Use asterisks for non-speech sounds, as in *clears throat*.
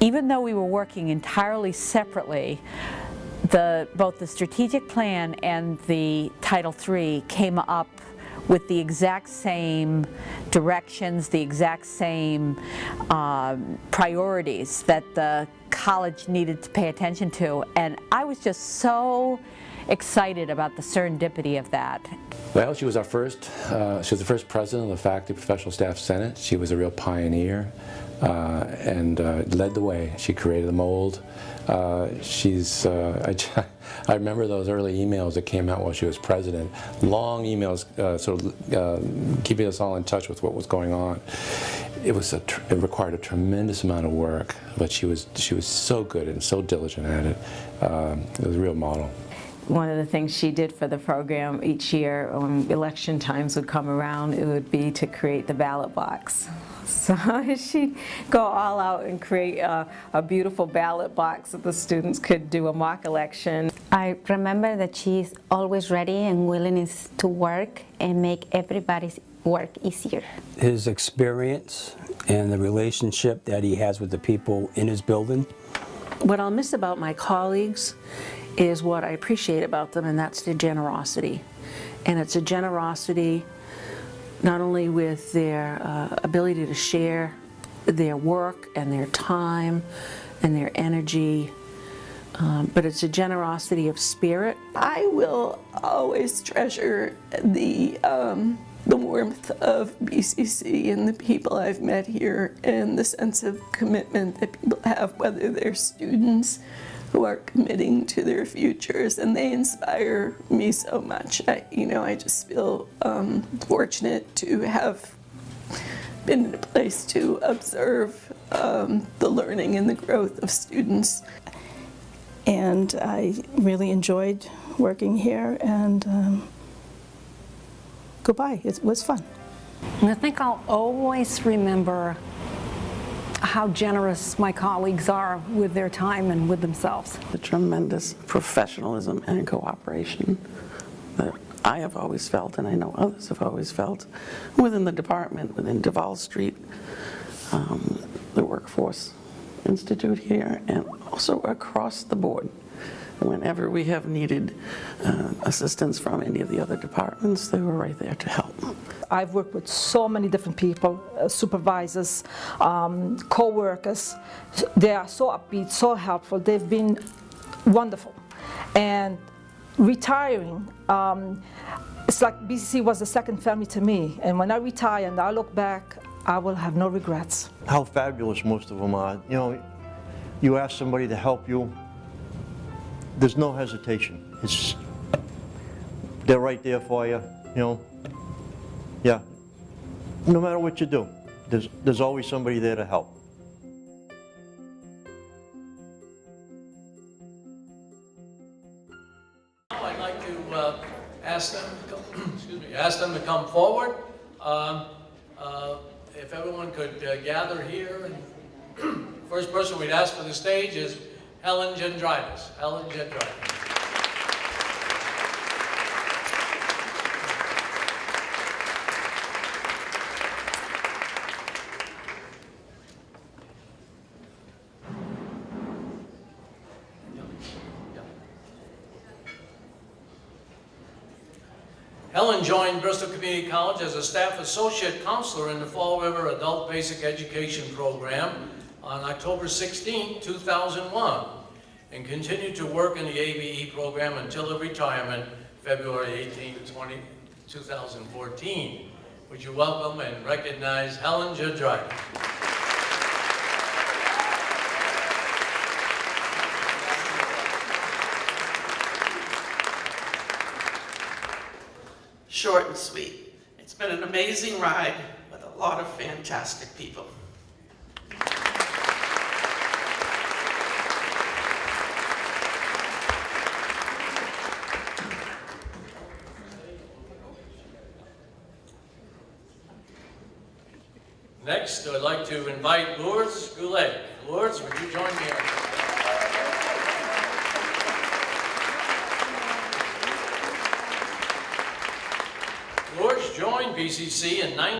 even though we were working entirely separately, the, both the strategic plan and the Title III came up with the exact same directions, the exact same um, priorities that the college needed to pay attention to. And I was just so excited about the serendipity of that. Well, she was our first, uh, she was the first president of the Faculty Professional Staff Senate. She was a real pioneer uh, and uh, led the way. She created the mold. Uh, she's, uh, *laughs* I, I, remember those early emails that came out while she was president. Long emails uh, sort of keeping us all in touch with what was going on. It was a, it required a tremendous amount of work, but she was, she was so good and so diligent at it. It was a real model one of the things she did for the program each year when election times would come around, it would be to create the ballot box. So she'd go all out and create a, a, beautiful ballot box that the students could do a mock election. I remember that she's always ready and willing to work and make everybody's work easier. His experience and the relationship that he has with the people in his building. What I'll miss about my colleagues is what I appreciate about them, and that's their generosity. And it's a generosity not only with their uh, ability to share their work and their time and their energy, um, but it's a generosity of spirit. I will always treasure the um, the warmth of BCC and the people I've met here and the sense of commitment that people have, whether they're students who are committing to their futures and they inspire me so much. I, you know, I just feel um, fortunate to have been in a place to observe um, the learning and the growth of students. And I really enjoyed working here and um, goodbye, it was fun. And I think I'll always remember how generous my colleagues are with their time and with themselves. The tremendous professionalism and cooperation that I have always felt, and I know others have always felt, within the department, within Duval Street, um, the Workforce Institute here, and also across the board. Whenever we have needed uh, assistance from any of the other departments, they were right there to help. I've worked with so many different people, uh, supervisors, um, co-workers. They are so upbeat, so helpful. They've been wonderful. And retiring, um, it's like BCC was the second family to me. And when I retire and I look back, I will have no regrets. How fabulous most of them are. You know, you ask somebody to help you, there's no hesitation. It's, they're right there for you, you know. Yeah. No matter what you do, there's, there's always somebody there to help. Now I'd like to uh, ask them, to come, *clears throat* excuse me, ask them to come forward. Um, uh, if everyone could uh, gather here. And *clears throat* first person we'd ask for the stage is Helen Gendritis. Helen Gendritis. Helen joined Bristol Community College as a staff associate counselor in the Fall River Adult Basic Education Program on October 16, 2001, and continued to work in the ABE program until her retirement, February 18, 20, 2014. Would you welcome and recognize Helen Jadrider? short and sweet. It's been an amazing ride with a lot of fantastic people. Next, I'd like to invite Lourdes Goulet. Lourdes, would you join me? Lourdes joined BCC in 19